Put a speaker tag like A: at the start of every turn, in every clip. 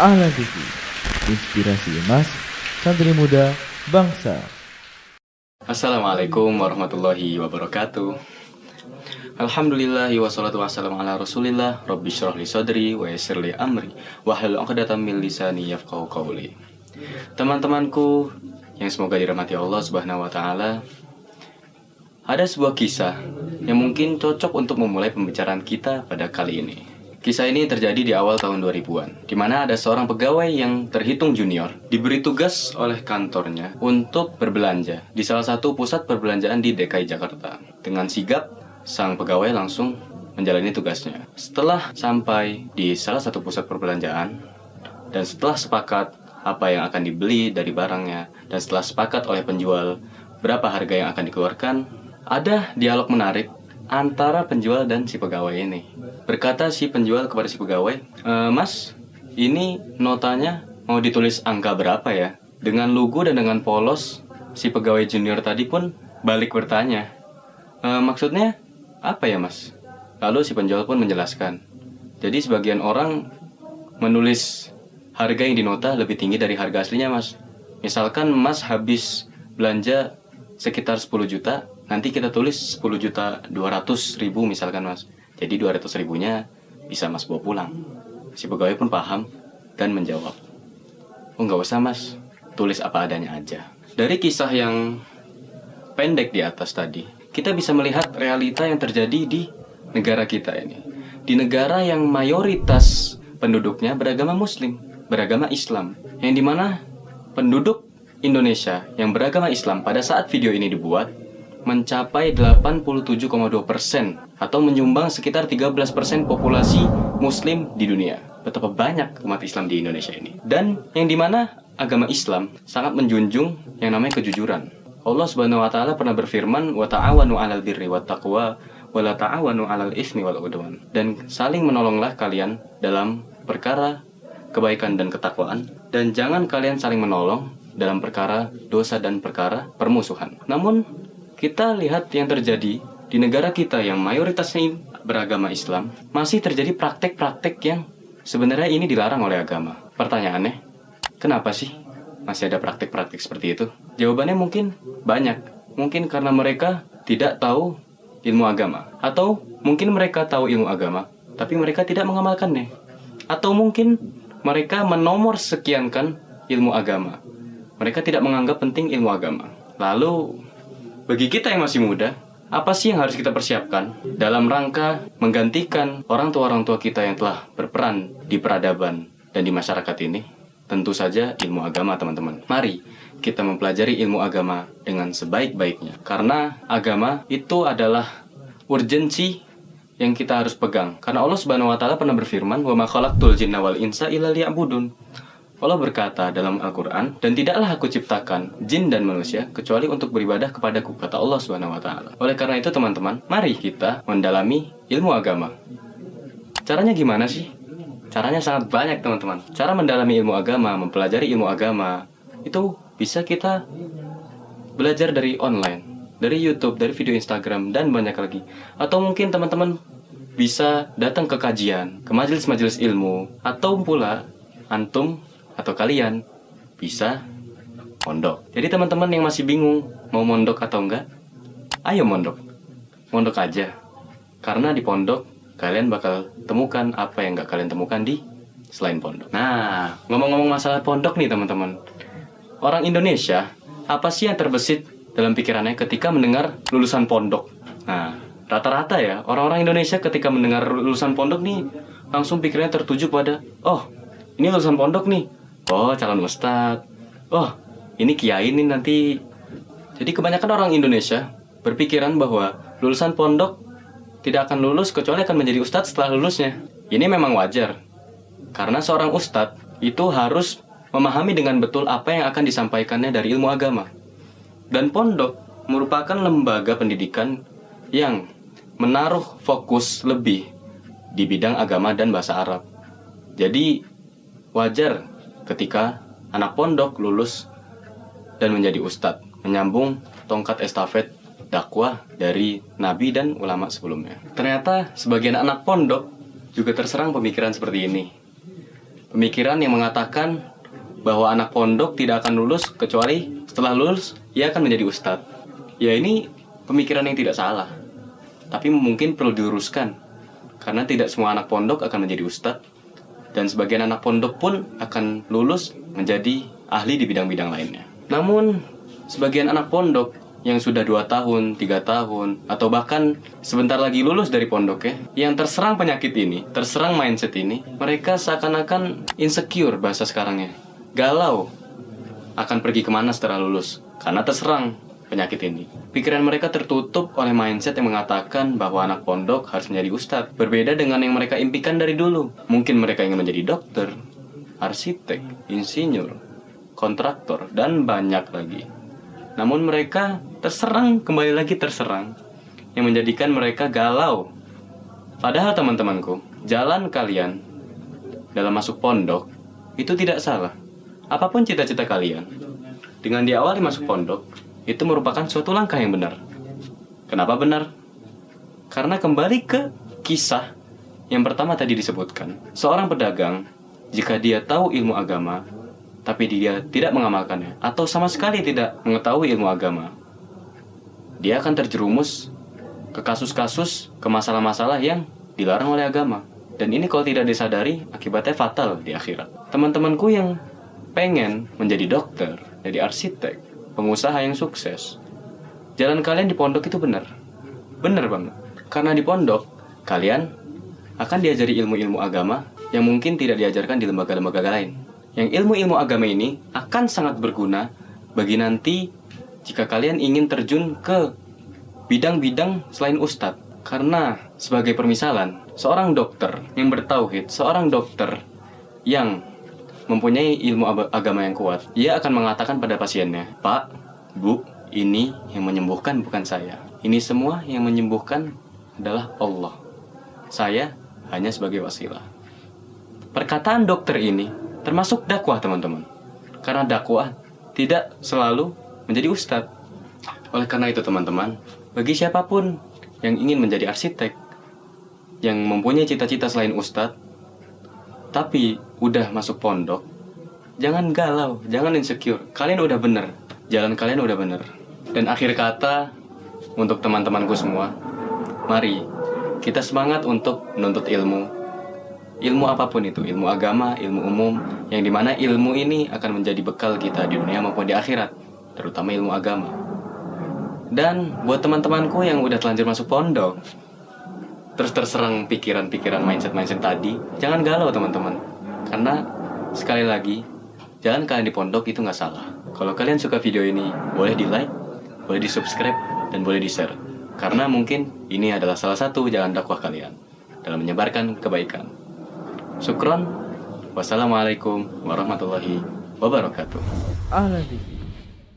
A: Ahlan TV, inspirasi emas, santri muda, bangsa.
B: Assalamualaikum warahmatullahi wabarakatuh. Alhamdulillah wassalatu wassalamu ala rasulillah. Rabbi syrah li sadri wa yassir li amri. Wahlul uqdatan min lisani yafqahu qawli. Teman-temanku yang semoga dirahmati Allah subhanahu wa ta'ala Ada sebuah kisah yang mungkin cocok untuk memulai pembicaraan kita pada kali ini Kisah ini terjadi di awal tahun 2000-an, di mana ada seorang pegawai yang terhitung junior diberi tugas oleh kantornya untuk berbelanja di salah satu pusat perbelanjaan di DKI Jakarta. Dengan sigap, sang pegawai langsung menjalani tugasnya. Setelah sampai di salah satu pusat perbelanjaan, dan setelah sepakat apa yang akan dibeli dari barangnya, dan setelah sepakat oleh penjual berapa harga yang akan dikeluarkan, ada dialog menarik antara penjual dan si pegawai ini. Berkata si penjual kepada si pegawai, e, Mas, ini notanya mau ditulis angka berapa ya? Dengan lugu dan dengan polos, si pegawai junior tadi pun balik bertanya, e, maksudnya apa ya mas? Lalu si penjual pun menjelaskan, jadi sebagian orang menulis harga yang dinota lebih tinggi dari harga aslinya mas. Misalkan mas habis belanja sekitar 10 juta, nanti kita tulis 10 juta 200 ribu misalkan mas. Jadi 200 ribunya bisa mas bawa pulang. Si pegawai pun paham dan menjawab. Oh nggak usah mas. Tulis apa adanya aja. Dari kisah yang pendek di atas tadi kita bisa melihat realita yang terjadi di negara kita ini. Di negara yang mayoritas penduduknya beragama muslim beragama Islam. Yang di mana penduduk Indonesia yang beragama Islam pada saat video ini dibuat mencapai 87,2 persen atau menyumbang sekitar 13 persen populasi muslim di dunia. Betapa banyak umat Islam di Indonesia ini. Dan yang di mana agama Islam sangat menjunjung yang namanya kejujuran. Allah Subhanahu wa taala pernah berfirman wa ta'awanu 'alal birri wat taqwa wa la ta'awanu 'alal ismi wal udwan. Dan saling menolonglah kalian dalam perkara kebaikan dan ketakwaan dan jangan kalian saling menolong dalam perkara dosa dan perkara permusuhan. Namun kita lihat yang terjadi di negara kita yang mayoritasnya beragama Islam, masih terjadi praktek-praktek yang sebenarnya ini dilarang oleh agama. Pertanyaannya, kenapa sih masih ada praktek-praktek seperti itu? Jawabannya mungkin banyak. Mungkin karena mereka tidak tahu ilmu agama. Atau mungkin mereka tahu ilmu agama, tapi mereka tidak mengamalkannya. Atau mungkin mereka menomor sekiankan ilmu agama. Mereka tidak menganggap penting ilmu agama. Lalu bagi kita yang masih muda, apa sih yang harus kita persiapkan dalam rangka menggantikan orang tua-orang tua kita yang telah berperan di peradaban dan di masyarakat ini? Tentu saja ilmu agama, teman-teman. Mari kita mempelajari ilmu agama dengan sebaik-baiknya. Karena agama itu adalah urgensi yang kita harus pegang. Karena Allah Subhanahu wa taala pernah berfirman, "Wa ma khalaqtul jinna wal insa illa liya'budun." Allah berkata dalam Al-Quran, dan tidaklah aku ciptakan jin dan manusia kecuali untuk beribadah kepadaku, kata Allah Taala. Oleh karena itu teman-teman, mari kita mendalami ilmu agama. Caranya gimana sih? Caranya sangat banyak teman-teman. Cara mendalami ilmu agama, mempelajari ilmu agama, itu bisa kita belajar dari online, dari YouTube, dari video Instagram, dan banyak lagi. Atau mungkin teman-teman bisa datang ke kajian, ke majelis-majelis ilmu, atau pula antum atau kalian bisa mondok. Jadi teman-teman yang masih bingung mau mondok atau enggak, ayo mondok. Mondok aja. Karena di pondok kalian bakal temukan apa yang enggak kalian temukan di selain pondok. Nah, ngomong-ngomong masalah pondok nih teman-teman. Orang Indonesia, apa sih yang terbesit dalam pikirannya ketika mendengar lulusan pondok? Nah, rata-rata ya, orang-orang Indonesia ketika mendengar lulusan pondok nih, langsung pikirannya tertuju pada, oh, ini lulusan pondok nih, oh calon ustadz oh ini kiai ini nanti. Jadi kebanyakan orang Indonesia berpikiran bahwa lulusan pondok tidak akan lulus kecuali akan menjadi ustadz setelah lulusnya. Ini memang wajar karena seorang ustadz itu harus memahami dengan betul apa yang akan disampaikannya dari ilmu agama. Dan pondok merupakan lembaga pendidikan yang menaruh fokus lebih di bidang agama dan bahasa Arab. Jadi wajar ketika anak pondok lulus dan menjadi ustadz, menyambung tongkat estafet dakwah dari nabi dan ulama sebelumnya. Ternyata sebagian anak pondok juga terserang pemikiran seperti ini. Pemikiran yang mengatakan bahwa anak pondok tidak akan lulus kecuali setelah lulus ia akan menjadi ustadz. Ya ini pemikiran yang tidak salah. Tapi mungkin perlu diluruskan. Karena tidak semua anak pondok akan menjadi ustadz. Dan sebagian anak pondok pun akan lulus menjadi ahli di bidang-bidang lainnya. Namun, sebagian anak pondok yang sudah 2 tahun, 3 tahun, atau bahkan sebentar lagi lulus dari pondok ya, yang terserang penyakit ini, terserang mindset ini, mereka seakan-akan insecure bahasa sekarangnya. Galau akan pergi ke mana setelah lulus, karena terserang penyakit ini. Pikiran mereka tertutup oleh mindset yang mengatakan bahwa anak pondok harus menjadi ustadz. Berbeda dengan yang mereka impikan dari dulu. Mungkin mereka ingin menjadi dokter, arsitek, insinyur, kontraktor, dan banyak lagi. Namun mereka terserang, kembali lagi terserang, yang menjadikan mereka galau. Padahal teman-temanku, jalan kalian dalam masuk pondok itu tidak salah. Apa pun cita-cita kalian, dengan diawali masuk pondok, itu merupakan suatu langkah yang benar. Kenapa benar? Karena kembali ke kisah yang pertama tadi disebutkan. Seorang pedagang, jika dia tahu ilmu agama, tapi dia tidak mengamalkannya, atau sama sekali tidak mengetahui ilmu agama, dia akan terjerumus ke kasus-kasus, ke masalah-masalah yang dilarang oleh agama. Dan ini kalau tidak disadari, akibatnya fatal di akhirat. Teman-temanku yang pengen menjadi dokter, jadi arsitek, pengusaha yang sukses. Jalan kalian di pondok itu benar. Benar banget. Karena di pondok, kalian akan diajari ilmu-ilmu agama yang mungkin tidak diajarkan di lembaga-lembaga lain. Yang ilmu-ilmu agama ini akan sangat berguna bagi nanti jika kalian ingin terjun ke bidang-bidang selain ustadz. Karena sebagai permisalan, seorang dokter yang bertauhid, seorang dokter yang mempunyai ilmu agama yang kuat, ia akan mengatakan pada pasiennya, Pak, Bu, ini yang menyembuhkan bukan saya. Ini semua yang menyembuhkan adalah Allah. Saya hanya sebagai wasilah. Perkataan dokter ini termasuk dakwah teman-teman. Karena dakwah tidak selalu menjadi ustadz. Oleh karena itu teman-teman, bagi siapa pun yang ingin menjadi arsitek, yang mempunyai cita-cita selain ustadz, tapi udah masuk pondok, jangan galau, jangan insecure. Kalian udah bener, jalan kalian udah bener. Dan akhir kata untuk teman-temanku semua, mari kita semangat untuk menuntut ilmu. Ilmu apa pun itu, ilmu agama, ilmu umum, yang di mana ilmu ini akan menjadi bekal kita di dunia maupun di akhirat, terutama ilmu agama. Dan buat teman-temanku yang udah telanjur masuk pondok, terus terserang pikiran-pikiran mindset-mindset tadi, jangan galau teman-teman. Karena sekali lagi, jalan kalian di pondok itu nggak salah. Kalau kalian suka video ini, boleh di like, boleh di subscribe, dan boleh di share. Karena mungkin ini adalah salah satu jalan dakwah kalian dalam menyebarkan kebaikan. Sukron, wassalamualaikum warahmatullahi wabarakatuh.
A: Ahlan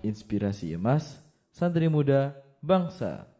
A: inspirasi emas, santri muda, bangsa.